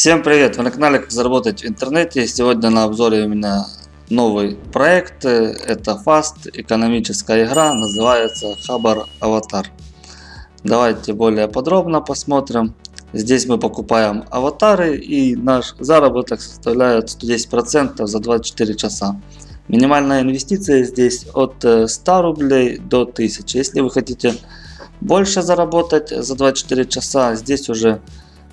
Всем привет! Вы на канале Как заработать в интернете. Сегодня на обзоре у меня новый проект. Это Fast, экономическая игра, называется Хабар Аватар. Давайте более подробно посмотрим. Здесь мы покупаем аватары и наш заработок составляет 110% за 24 часа. Минимальная инвестиция здесь от 100 рублей до 1000. Если вы хотите больше заработать за 24 часа, здесь уже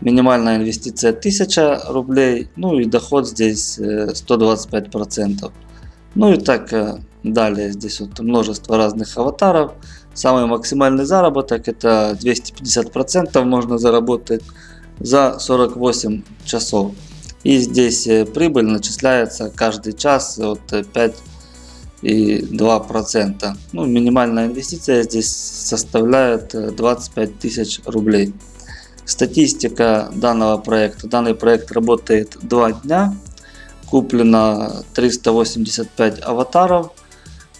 Минимальная инвестиция 1000 рублей. Ну и доход здесь 125%. Э, ну и так э, далее. Здесь вот множество разных аватаров. Самый максимальный заработок это 250% можно заработать за 48 часов. И здесь э, прибыль начисляется каждый час от 5 и 2%. Ну, минимальная инвестиция здесь составляет 25 тысяч рублей. Статистика данного проекта. Данный проект работает 2 дня. Куплено 385 аватаров.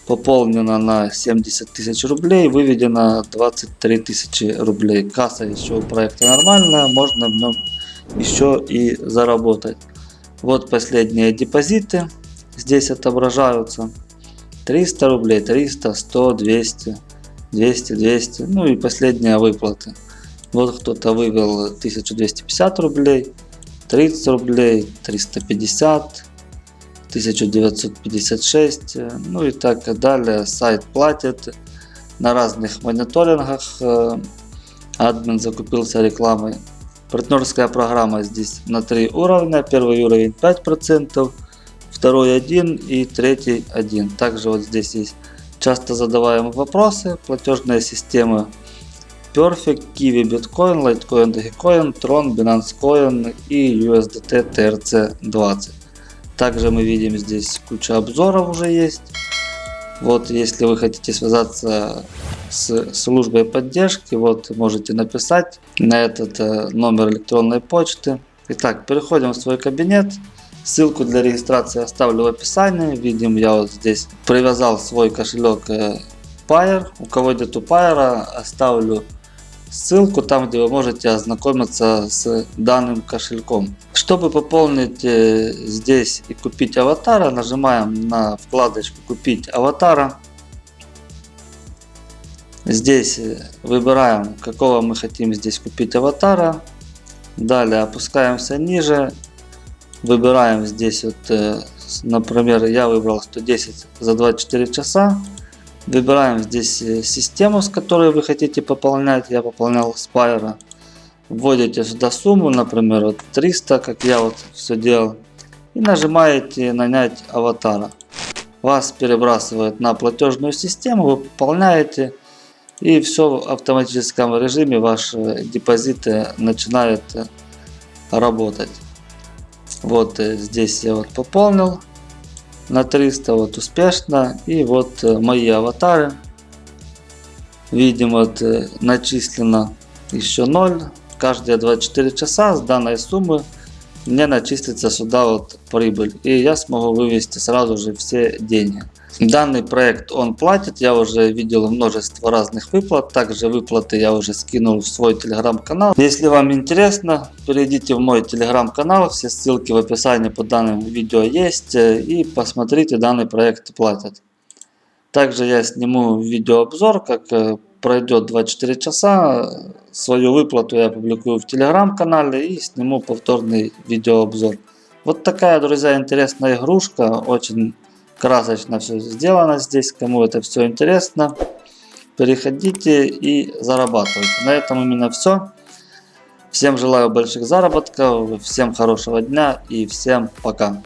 Пополнено на 70 тысяч рублей. Выведено 23 тысячи рублей. Касса еще у проекта нормальная. Можно в нем еще и заработать. Вот последние депозиты. Здесь отображаются. 300 рублей, 300, 100, 200, 200, 200. Ну и последние выплаты. Вот кто-то вывел 1250 рублей, 30 рублей, 350, 1956, ну и так далее. Сайт платит на разных мониторингах. Э, админ закупился рекламой. Партнерская программа здесь на три уровня. Первый уровень 5%, второй 1 и третий 1. Также вот здесь есть часто задаваемые вопросы, платежная система Perfect, Kiwi Bitcoin, Litecoin, Dogecoin, Tron, Binance Coin и USDT TRC20. Также мы видим здесь куча обзоров уже есть. Вот если вы хотите связаться с службой поддержки, вот можете написать на этот э, номер электронной почты. Итак, переходим в свой кабинет. Ссылку для регистрации оставлю в описании. Видим, я вот здесь привязал свой кошелек э, Pair. У кого нет у Pair, оставлю ссылку там, где вы можете ознакомиться с данным кошельком. Чтобы пополнить э, здесь и купить аватара, нажимаем на вкладочку «Купить аватара». Здесь э, выбираем, какого мы хотим здесь купить аватара. Далее опускаемся ниже. Выбираем здесь, вот, э, например, я выбрал 110 за 24 часа. Выбираем здесь э, систему, с которой вы хотите пополнять. Я пополнял Spire. Вводите сюда сумму, например, вот 300, как я вот все делал. И нажимаете нанять аватара. Вас перебрасывает на платежную систему, вы пополняете. И все в автоматическом режиме ваши депозиты начинают э, работать. Вот э, здесь я вот пополнил на 300 вот успешно. И вот э, мои аватары. Видим вот э, начислено еще 0 каждые 24 часа с данной суммы мне начислится сюда вот прибыль и я смогу вывести сразу же все деньги Данный проект он платит, я уже видел множество разных выплат, также выплаты я уже скинул в свой телеграм-канал. Если вам интересно, перейдите в мой телеграм-канал, все ссылки в описании под данным видео есть э, и посмотрите данный проект платят. Также я сниму видеообзор, как э, пройдет 24 часа, свою выплату я опубликую в телеграм-канале и сниму повторный видеообзор. Вот такая, друзья, интересная игрушка, очень красочно все сделано здесь. Кому это все интересно, переходите и зарабатывайте. На этом именно все. Всем желаю больших заработков, всем хорошего дня и всем пока.